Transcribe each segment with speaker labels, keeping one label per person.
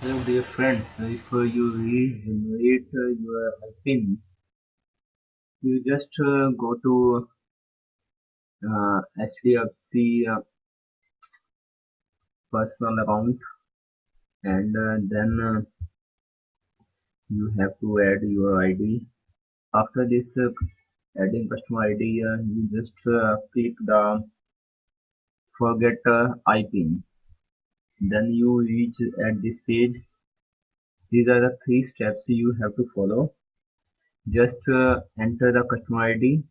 Speaker 1: Hello dear friends, if uh, you regenerate uh, your PIN, you just uh, go to uh, HDFC uh, personal account and uh, then uh, you have to add your ID. After this adding customer ID, you just click the forget uh, IPIN. Then you reach at this page. These are the three steps you have to follow. Just uh, enter the customer ID,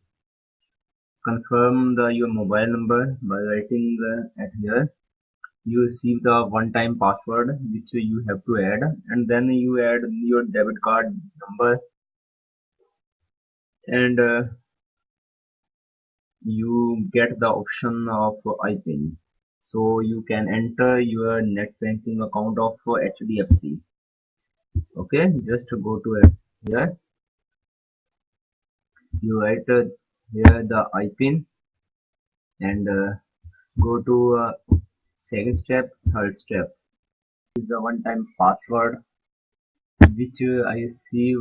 Speaker 1: confirm the your mobile number by writing uh, at here. You receive the one-time password which you have to add, and then you add your debit card number and uh, you get the option of IPIN. So you can enter your net banking account of HDFC. Okay, just go to here. You write uh, here the IPIN and uh, go to uh, second step, third step. This is the one-time password which I receive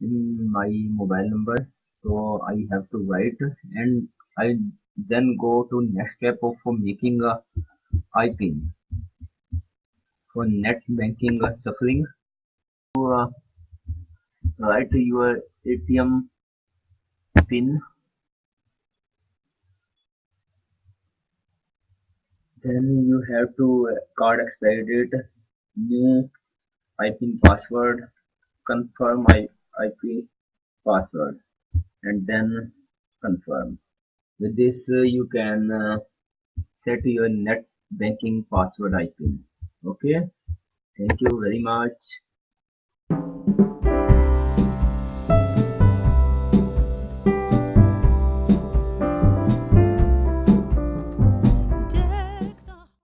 Speaker 1: in my mobile number so I have to write and I then go to next step of making a IPIN for net banking uh, suffering. To uh, write your ATM pin. Then you have to uh, card expiry date new IPIN password confirm IP password and then confirm. With this uh, you can uh, set your net banking password IPIN okay? Thank you very much